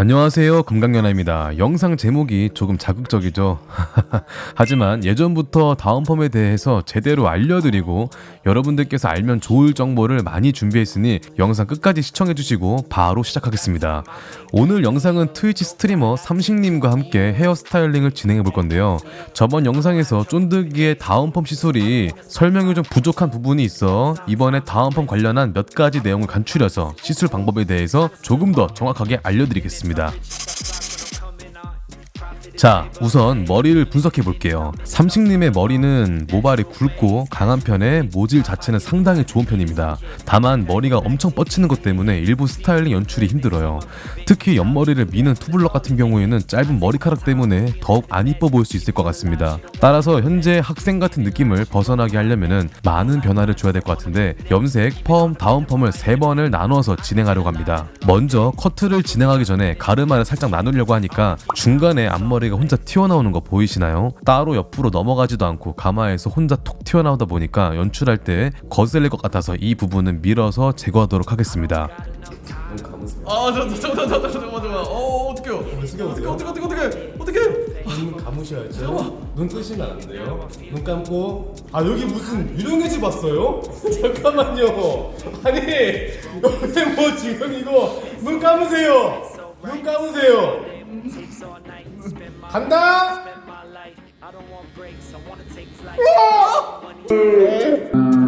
안녕하세요. 금강연아입니다. 영상 제목이 조금 자극적이죠? 하지만 예전부터 다운펌에 대해서 제대로 알려드리고 여러분들께서 알면 좋을 정보를 많이 준비했으니 영상 끝까지 시청해주시고 바로 시작하겠습니다. 오늘 영상은 트위치 스트리머 삼식님과 함께 헤어스타일링을 진행해 볼 건데요. 저번 영상에서 쫀득이의 다운펌 시술이 설명이 좀 부족한 부분이 있어 이번에 다운펌 관련한 몇 가지 내용을 간추려서 시술 방법에 대해서 조금 더 정확하게 알려드리겠습니다 있습니다. 자 우선 머리를 분석해 볼게요. 삼식님의 머리는 모발이 굵고 강한 편에 모질 자체는 상당히 좋은 편입니다. 다만 머리가 엄청 뻗치는 것 때문에 일부 스타일링 연출이 힘들어요. 특히 옆머리를 미는 투블럭 같은 경우에는 짧은 머리카락 때문에 더욱 안 이뻐 보일 수 있을 것 같습니다. 따라서 현재 학생 같은 느낌을 벗어나게 하려면 많은 변화를 줘야 될 것 같은데 염색, 펌, 다운펌을 세 번을 나눠서 진행하려고 합니다. 먼저 커트를 진행하기 전에 가르마를 살짝 나누려고 하니까 중간에 앞머리 가 혼자 튀어나오는 거 보이시나요? 따로 옆으로 넘어가지도 않고 가마에서 혼자 톡 튀어나오다 보니까 연출할 때 거슬릴 것 같아서 이 부분은 밀어서 제거하도록 하겠습니다 아, 저, 저, 저, 저, 저, 저, 잠깐만, 잠깐만. 어, 어떡해요? 어떡해, 어떡해, 어떡해, 어떡해, 어떡해. 눈 감으셔야죠. 눈 뜨시면 안 돼요. 눈 감고 아 여기 무슨 유령의 집 왔어요? 잠깐만요. 아니 여기 뭐 지금 이거 눈 감으세요. 눈 감으세요. 간다.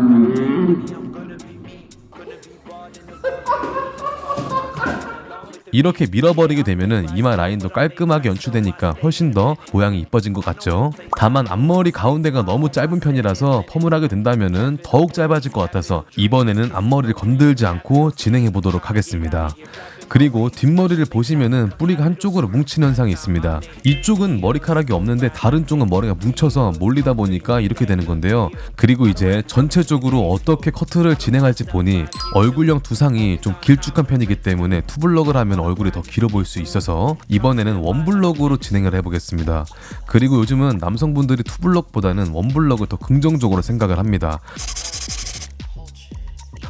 이렇게 밀어버리게 되면은 이마 라인도 깔끔하게 연출되니까 훨씬 더 모양이 이뻐진 것 같죠 다만 앞머리 가운데가 너무 짧은 편이라서 펌을 하게 된다면은 더욱 짧아질 것 같아서 이번에는 앞머리를 건들지 않고 진행해 보도록 하겠습니다 그리고 뒷머리를 보시면은 뿌리가 한쪽으로 뭉친 현상이 있습니다. 이쪽은 머리카락이 없는데 다른 쪽은 머리가 뭉쳐서 몰리다 보니까 이렇게 되는 건데요. 그리고 이제 전체적으로 어떻게 커트를 진행할지 보니 얼굴형 두상이 좀 길쭉한 편이기 때문에 투블럭을 하면 얼굴이 더 길어 보일 수 있어서 이번에는 원블럭으로 진행을 해보겠습니다. 그리고 요즘은 남성분들이 투블럭보다는 원블럭을 더 긍정적으로 생각을 합니다.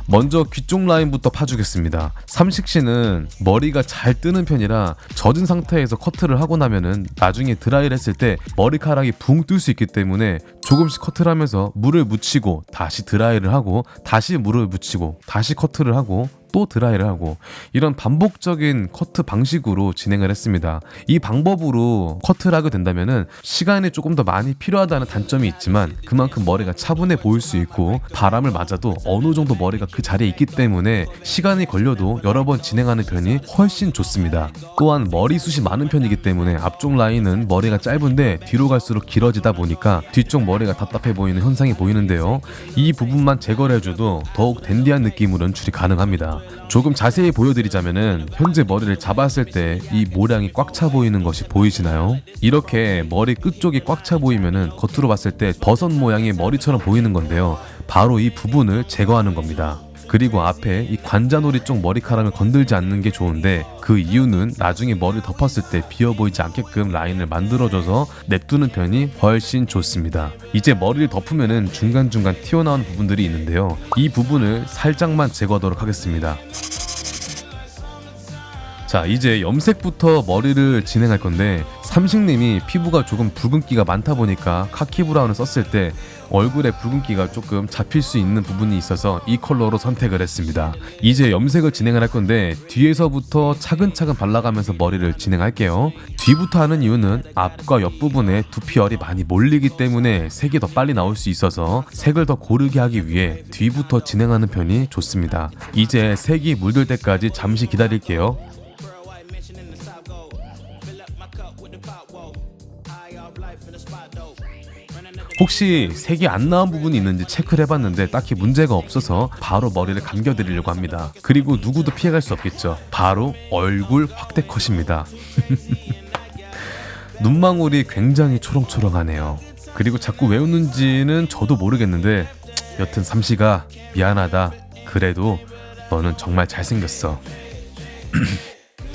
먼저 귀쪽 라인부터 파주겠습니다. 삼식씨는 머리가 잘 뜨는 편이라 젖은 상태에서 커트를 하고 나면은 나중에 드라이를 했을 때 머리카락이 붕 뜰 수 있기 때문에 조금씩 커트를 하면서 물을 묻히고 다시 드라이를 하고 다시 물을 묻히고 다시 커트를 하고 또 드라이를 하고 이런 반복적인 커트 방식으로 진행을 했습니다. 이 방법으로 커트를 하게 된다면은 시간이 조금 더 많이 필요하다는 단점이 있지만 그만큼 머리가 차분해 보일 수 있고 바람을 맞아도 어느 정도 머리가 그 자리에 있기 때문에 시간이 걸려도 여러 번 진행하는 편이 훨씬 좋습니다. 또한 머리숱이 많은 편이기 때문에 앞쪽 라인은 머리가 짧은데 뒤로 갈수록 길어지다 보니까 뒤쪽 머리가 답답해 보이는 현상이 보이는데요. 이 부분만 제거를 해줘도 더욱 댄디한 느낌으로 연출이 가능합니다. 조금 자세히 보여드리자면은 현재 머리를 잡았을 때 이 모량이 꽉 차 보이는 것이 보이시나요? 이렇게 머리 끝쪽이 꽉 차 보이면은 겉으로 봤을 때 버섯 모양의 머리처럼 보이는 건데요. 바로 이 부분을 제거하는 겁니다. 그리고 앞에 이 관자놀이 쪽 머리카락을 건들지 않는 게 좋은데 그 이유는 나중에 머리를 덮었을 때 비어 보이지 않게끔 라인을 만들어줘서 냅두는 편이 훨씬 좋습니다. 이제 머리를 덮으면은 중간중간 튀어나오는 부분들이 있는데요. 이 부분을 살짝만 제거하도록 하겠습니다. 자 이제 염색부터 머리를 진행할 건데 삼식님이 피부가 조금 붉은기가 많다 보니까 카키 브라운을 썼을 때 얼굴에 붉은기가 조금 잡힐 수 있는 부분이 있어서 이 컬러로 선택을 했습니다. 이제 염색을 진행을 할 건데 뒤에서부터 차근차근 발라가면서 머리를 진행할게요. 뒤부터 하는 이유는 앞과 옆부분에 두피열이 많이 몰리기 때문에 색이 더 빨리 나올 수 있어서 색을 더 고르게 하기 위해 뒤부터 진행하는 편이 좋습니다. 이제 색이 물들 때까지 잠시 기다릴게요 혹시 색이 안 나온 부분이 있는지 체크를 해봤는데 딱히 문제가 없어서 바로 머리를 감겨드리려고 합니다. 그리고 누구도 피해갈 수 없겠죠. 바로 얼굴 확대 컷입니다. 눈망울이 굉장히 초롱초롱하네요. 그리고 자꾸 왜 웃는지는 저도 모르겠는데 여튼 삼시가 미안하다. 그래도 너는 정말 잘생겼어.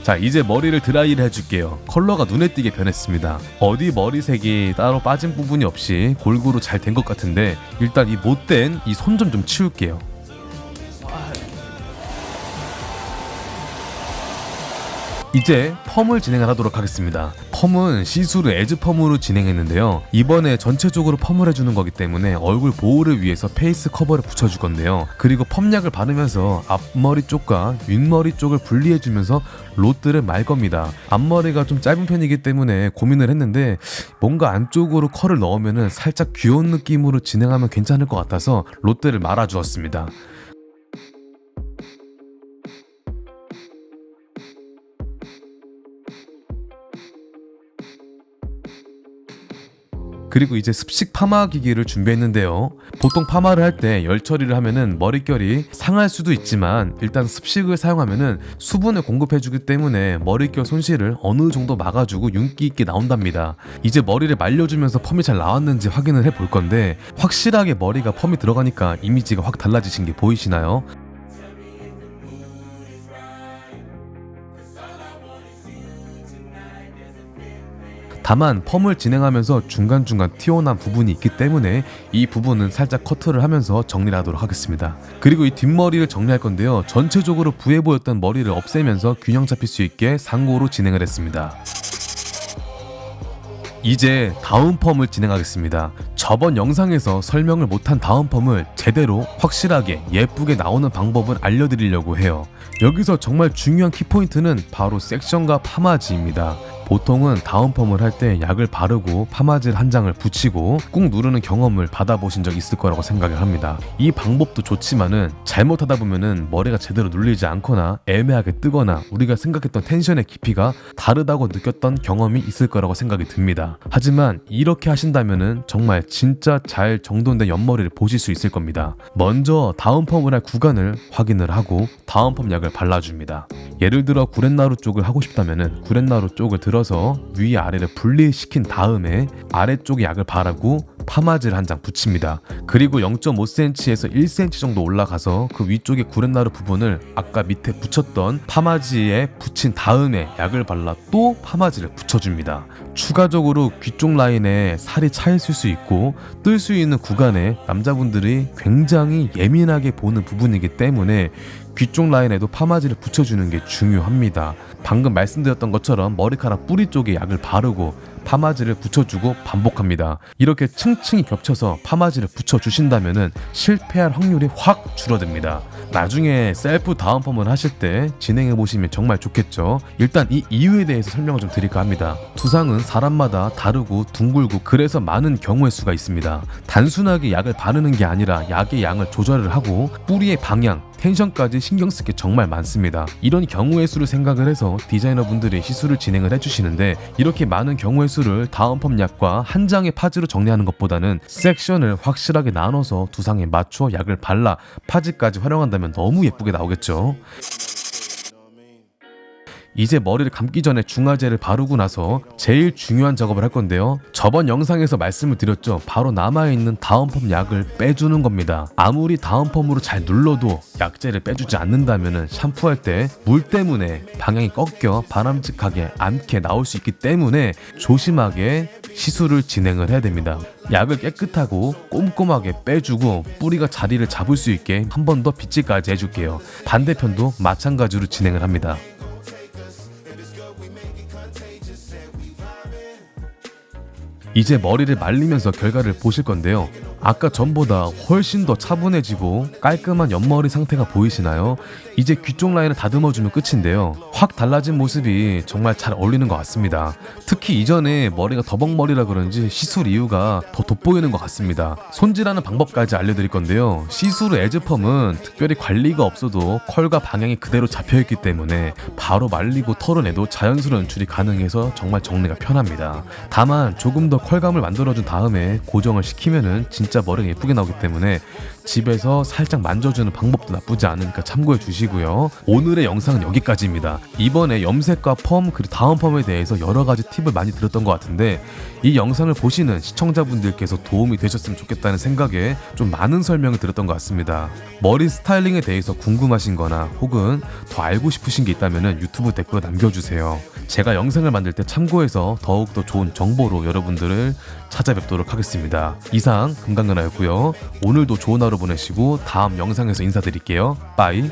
자 이제 머리를 드라이를 해줄게요. 컬러가 눈에 띄게 변했습니다. 어디 머리색이 따로 빠진 부분이 없이 골고루 잘 된 것 같은데 일단 이 못된 이 손 좀좀 치울게요 이제 펌을 진행을 하도록 하겠습니다. 펌은 시스루 애즈 펌으로 진행했는데요. 이번에 전체적으로 펌을 해주는 거기 때문에 얼굴 보호를 위해서 페이스 커버를 붙여줄 건데요. 그리고 펌약을 바르면서 앞머리 쪽과 윗머리 쪽을 분리해주면서 롯드를 말 겁니다. 앞머리가 좀 짧은 편이기 때문에 고민을 했는데 뭔가 안쪽으로 컬을 넣으면 살짝 귀여운 느낌으로 진행하면 괜찮을 것 같아서 롯드를 말아주었습니다. 그리고 이제 습식 파마 기기를 준비했는데요. 보통 파마를 할 때 열 처리를 하면은 머릿결이 상할 수도 있지만 일단 습식을 사용하면은 수분을 공급해주기 때문에 머릿결 손실을 어느 정도 막아주고 윤기 있게 나온답니다. 이제 머리를 말려주면서 펌이 잘 나왔는지 확인을 해볼 건데 확실하게 머리가 펌이 들어가니까 이미지가 확 달라지신 게 보이시나요? 다만 펌을 진행하면서 중간중간 튀어나온 부분이 있기 때문에 이 부분은 살짝 커트를 하면서 정리를 하도록 하겠습니다. 그리고 이 뒷머리를 정리할 건데요. 전체적으로 부해 보였던 머리를 없애면서 균형 잡힐 수 있게 상고로 진행을 했습니다. 이제 다운 펌을 진행하겠습니다. 저번 영상에서 설명을 못한 다운 펌을 제대로 확실하게 예쁘게 나오는 방법을 알려드리려고 해요. 여기서 정말 중요한 키포인트는 바로 섹션과 파마지입니다. 보통은 다운 펌을 할 때 약을 바르고 파마질 한 장을 붙이고 꾹 누르는 경험을 받아보신 적 있을 거라고 생각을 합니다. 이 방법도 좋지만은 잘못하다 보면은 머리가 제대로 눌리지 않거나 애매하게 뜨거나 우리가 생각했던 텐션의 깊이가 다르다고 느꼈던 경험이 있을 거라고 생각이 듭니다. 하지만 이렇게 하신다면은 정말 진짜 잘 정돈된 옆머리를 보실 수 있을 겁니다. 먼저 다운 펌을 할 구간을 확인을 하고 다운 펌 약을 발라줍니다. 예를 들어 구렛나루 쪽을 하고 싶다면은 구렛나루 쪽을 들어 서 위 아래를 분리시킨 다음에 아래쪽에 약을 바르고 파마질 한장 붙입니다. 그리고 0.5cm에서 1cm 정도 올라가서 그 위쪽에 구렛나루 부분을 아까 밑에 붙였던 파마지에 붙인 다음에 약을 발라 또 파마지를 붙여줍니다. 추가적으로 귀 쪽 라인에 살이 차 있을 수 있고 뜰 수 있는 구간에 남자분들이 굉장히 예민하게 보는 부분이기 때문에 귀 쪽 라인에도 파마지를 붙여주는 게 중요합니다. 방금 말씀드렸던 것처럼 머리카락 뿌리 쪽에 약을 바르고 파마지를 붙여주고 반복합니다. 이렇게 층층이 겹쳐서 파마지를 붙여주신다면 실패할 확률이 확 줄어듭니다. 나중에 셀프 다운펌을 하실 때 진행해 보시면 정말 좋겠죠. 일단 이 이유에 대해서 설명을 좀 드릴까 합니다. 두상은 사람마다 다르고 둥글고 그래서 많은 경우의 수가 있습니다. 단순하게 약을 바르는 게 아니라 약의 양을 조절을 하고 뿌리의 방향, 텐션까지 신경 쓸 게 정말 많습니다. 이런 경우의 수를 생각을 해서 디자이너 분들이 시술을 진행을 해주시는데 이렇게 많은 경우의 수를 다운펌 약과 한 장의 파지로 정리하는 것보다는 섹션을 확실하게 나눠서 두상에 맞춰 약을 발라 파지까지 활용한다면 너무 예쁘게 나오겠죠. 이제 머리를 감기 전에 중화제를 바르고 나서 제일 중요한 작업을 할 건데요. 저번 영상에서 말씀을 드렸죠. 바로 남아있는 다운펌 약을 빼주는 겁니다. 아무리 다운펌으로 잘 눌러도 약재를 빼주지 않는다면 샴푸할 때 물 때문에 방향이 꺾여 바람직하게 않게 나올 수 있기 때문에 조심하게 시술을 진행을 해야 됩니다. 약을 깨끗하고 꼼꼼하게 빼주고 뿌리가 자리를 잡을 수 있게 한 번 더 빗질까지 해줄게요. 반대편도 마찬가지로 진행을 합니다. contagious, said we 이제 머리를 말리면서 결과를 보실 건데요. 아까 전보다 훨씬 더 차분해지고 깔끔한 옆머리 상태가 보이시나요? 이제 귀 쪽 라인을 다듬어주면 끝인데요. 확 달라진 모습이 정말 잘 어울리는 것 같습니다. 특히 이전에 머리가 더벅머리라 그런지 시술 이유가 더 돋보이는 것 같습니다. 손질하는 방법까지 알려드릴 건데요. 시술 에즈펌은 특별히 관리가 없어도 컬과 방향이 그대로 잡혀있기 때문에 바로 말리고 털어내도 자연스러운 연출이 가능해서 정말 정리가 편합니다. 다만 조금 더 컬감을 만들어준 다음에 고정을 시키면은 진짜 머리가 예쁘게 나오기 때문에 집에서 살짝 만져주는 방법도 나쁘지 않으니까 참고해 주시고요. 오늘의 영상은 여기까지입니다. 이번에 염색과 펌 그리고 다운 펌에 대해서 여러 가지 팁을 많이 들었던 것 같은데 이 영상을 보시는 시청자분들께서 도움이 되셨으면 좋겠다는 생각에 좀 많은 설명을 드렸던 것 같습니다. 머리 스타일링에 대해서 궁금하신 거나 혹은 더 알고 싶으신 게 있다면 유튜브 댓글로 남겨주세요. 제가 영상을 만들 때 참고해서 더욱더 좋은 정보로 여러분들을 찾아뵙도록 하겠습니다. 이상 금강근하였고요. 오늘도 좋은 하루 보내시고 다음 영상에서 인사드릴게요. 빠이.